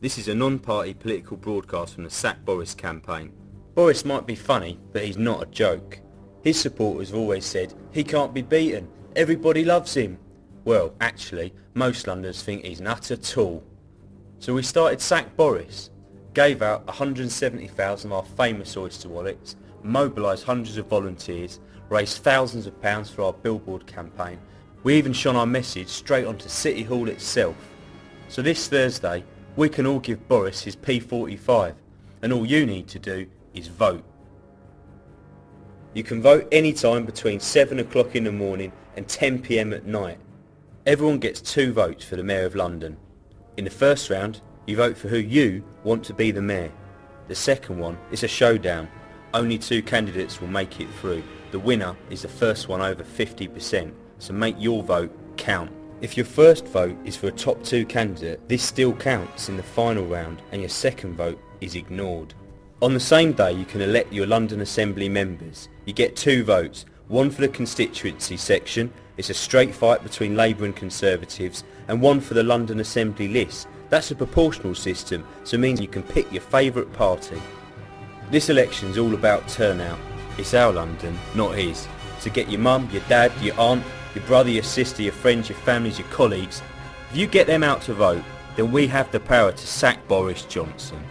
This is a non-party political broadcast from the Sack Boris campaign. Boris might be funny, but he's not a joke. His supporters have always said, he can't be beaten, everybody loves him. Well, actually, most Londoners think he's an utter tool. So we started Sack Boris, gave out 170,000 of our famous Oyster wallets, mobilised hundreds of volunteers, raised thousands of pounds for our billboard campaign. We even shone our message straight onto City Hall itself. So this Thursday, we can all give Boris his P45, and all you need to do is vote. You can vote any time between 7 o'clock in the morning and 10pm at night. Everyone gets two votes for the Mayor of London. In the first round, you vote for who you want to be the Mayor. The second one is a showdown. Only two candidates will make it through. The winner is the first one over 50%, so make your vote count. If your first vote is for a top two candidate, this still counts in the final round and your second vote is ignored. On the same day you can elect your London Assembly members. You get two votes, one for the constituency section, it's a straight fight between Labour and Conservatives, and one for the London Assembly list. That's a proportional system, so it means you can pick your favourite party. This election's all about turnout. It's our London, not his. So get your mum, your dad, your aunt, your brother, your sister, your friends, your families, your colleagues. If you get them out to vote, then we have the power to sack Boris Johnson.